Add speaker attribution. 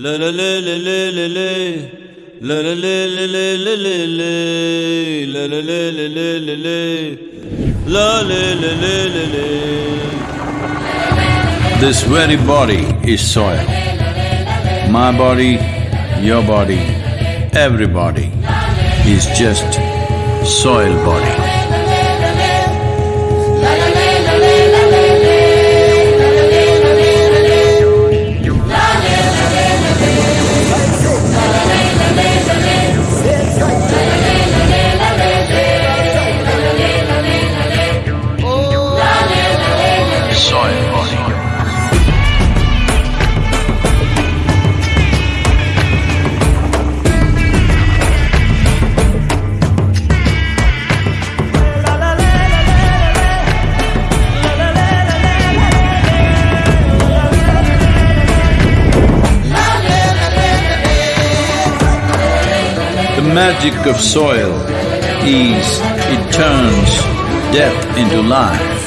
Speaker 1: La la la la la la la. La la la la la la la la. La la la la la la la. La la la.
Speaker 2: This very body is soil. My body, your body, everybody is just soil body. Magic of soil is it turns death into life.